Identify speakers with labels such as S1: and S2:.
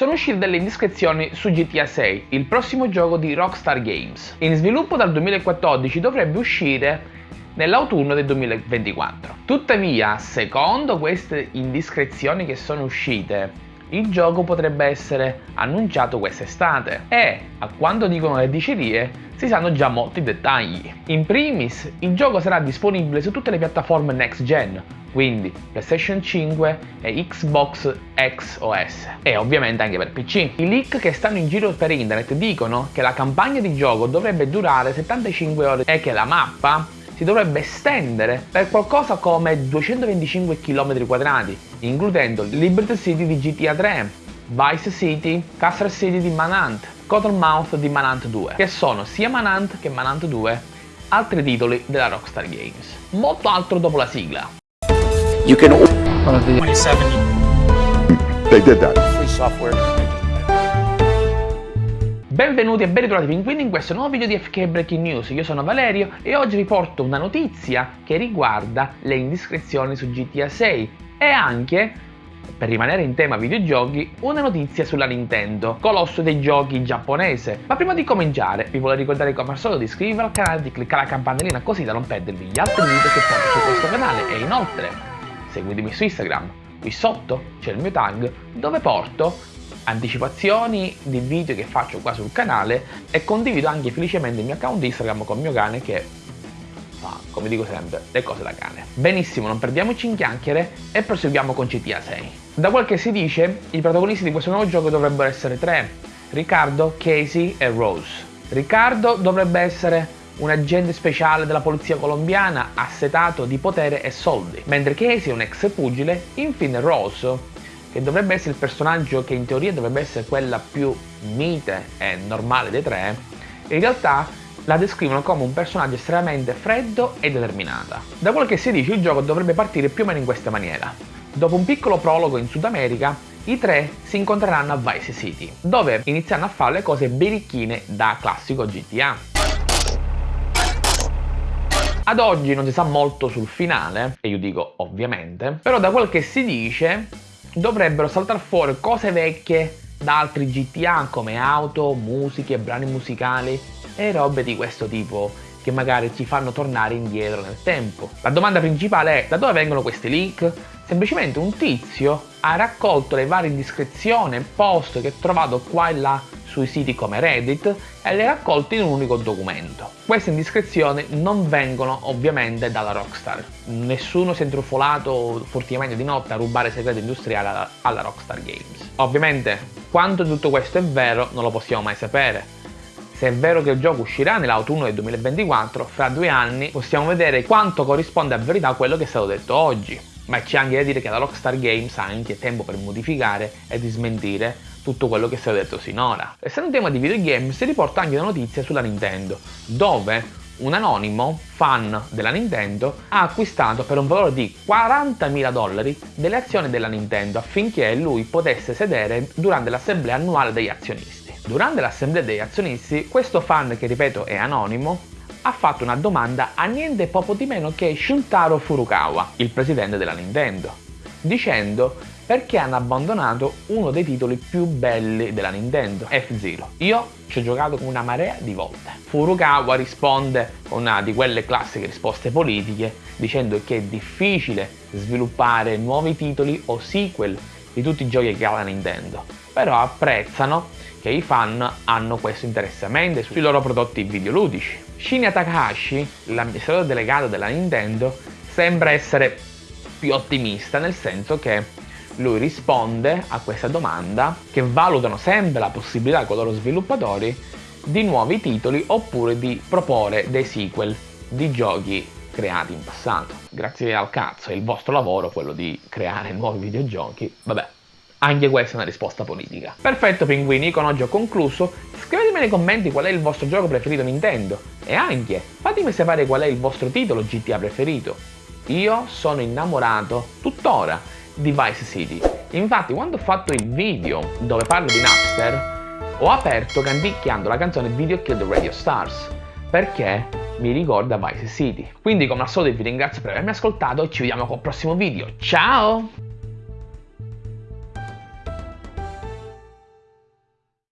S1: sono uscite delle indiscrezioni su GTA 6, il prossimo gioco di Rockstar Games. In sviluppo dal 2014 dovrebbe uscire nell'autunno del 2024. Tuttavia, secondo queste indiscrezioni che sono uscite, il gioco potrebbe essere annunciato quest'estate e, a quanto dicono le dicerie, si sanno già molti dettagli. In primis, il gioco sarà disponibile su tutte le piattaforme next gen, quindi PlayStation 5 e Xbox X OS e ovviamente anche per PC. I leak che stanno in giro per internet dicono che la campagna di gioco dovrebbe durare 75 ore e che la mappa si dovrebbe estendere per qualcosa come 225 km quadrati, includendo Liberty City di GTA 3, Vice City, Castle City di Manhunt, Cottonmouth di Manhunt 2, che sono sia Manhunt che Manhunt 2 altri titoli della Rockstar Games. Molto altro dopo la sigla.
S2: You can 27
S3: They did that.
S2: free software.
S1: Benvenuti e ben ritrovati pinguini in questo nuovo video di FK Breaking News, io sono Valerio e oggi vi porto una notizia che riguarda le indiscrezioni su GTA 6 e anche, per rimanere in tema videogiochi, una notizia sulla Nintendo, colosso dei giochi giapponese. Ma prima di cominciare vi voglio ricordare come al solito di iscrivervi al canale, di cliccare la campanellina così da non perdervi gli altri video che porto su questo canale e inoltre seguitemi su Instagram, qui sotto c'è il mio tag dove porto anticipazioni di video che faccio qua sul canale e condivido anche felicemente il mio account Instagram con mio cane che fa, come dico sempre, le cose da cane. Benissimo, non perdiamoci in chiacchiere e proseguiamo con GTA 6. Da quel che si dice, i protagonisti di questo nuovo gioco dovrebbero essere tre, Riccardo, Casey e Rose. Riccardo dovrebbe essere un agente speciale della polizia colombiana assetato di potere e soldi, mentre Casey è un ex pugile, infine Rose che dovrebbe essere il personaggio che in teoria dovrebbe essere quella più mite e normale dei tre, in realtà la descrivono come un personaggio estremamente freddo e determinata. Da quel che si dice il gioco dovrebbe partire più o meno in questa maniera. Dopo un piccolo prologo in Sud America, i tre si incontreranno a Vice City, dove inizieranno a fare le cose birichine da classico GTA. Ad oggi non si sa molto sul finale, e io dico ovviamente, però da quel che si dice dovrebbero saltare fuori cose vecchie da altri GTA come auto, musiche, brani musicali e robe di questo tipo che magari ci fanno tornare indietro nel tempo. La domanda principale è da dove vengono questi leak? Semplicemente un tizio ha raccolto le varie indiscrezioni e post che ha trovato qua e là sui siti come Reddit e le raccolte in un unico documento. Queste indiscrezioni non vengono ovviamente dalla Rockstar. Nessuno si è intrufolato furtivamente di notte a rubare segreti industriali alla, Rockstar Games. Ovviamente quanto tutto questo è vero non lo possiamo mai sapere. Se è vero che il gioco uscirà nell'autunno del 2024, fra due anni possiamo vedere quanto corrisponde a verità a quello che è stato detto oggi. Ma c'è anche da dire che la Rockstar Games ha anche tempo per modificare e di smentire tutto quello che si è detto sinora. Essendo un tema di videogame si riporta anche una notizia sulla Nintendo, dove un anonimo fan della Nintendo ha acquistato per un valore di 40.000 dollari delle azioni della Nintendo affinché lui potesse sedere durante l'assemblea annuale degli azionisti. Durante l'assemblea degli azionisti, questo fan, che ripeto è anonimo, ha fatto una domanda a niente poco di meno che Shuntaro Furukawa, il presidente della Nintendo, dicendo perché hanno abbandonato uno dei titoli più belli della Nintendo, F-Zero. Io ci ho giocato una marea di volte. Furukawa risponde con una di quelle classiche risposte politiche dicendo che è difficile sviluppare nuovi titoli o sequel di tutti i giochi che ha la Nintendo, però apprezzano che i fan hanno questo interessamento sui loro prodotti videoludici. Shinya Takahashi, l'amministratore delegato della Nintendo, sembra essere più ottimista nel senso che lui risponde a questa domanda che valutano sempre la possibilità con i loro sviluppatori di nuovi titoli oppure di proporre dei sequel di giochi creati in passato. Grazie al cazzo, è il vostro lavoro quello di creare nuovi videogiochi. Vabbè, anche questa è una risposta politica. Perfetto pinguini, con oggi ho concluso. Scrivetemi nei commenti qual è il vostro gioco preferito Nintendo e anche fatemi sapere qual è il vostro titolo GTA preferito. Io sono innamorato tuttora di Vice City. Infatti quando ho fatto il video dove parlo di Napster ho aperto canticchiando la canzone Video Kill the Radio Stars perché mi ricorda Vice City. Quindi come al solito vi ringrazio per avermi ascoltato e ci vediamo col prossimo video. Ciao!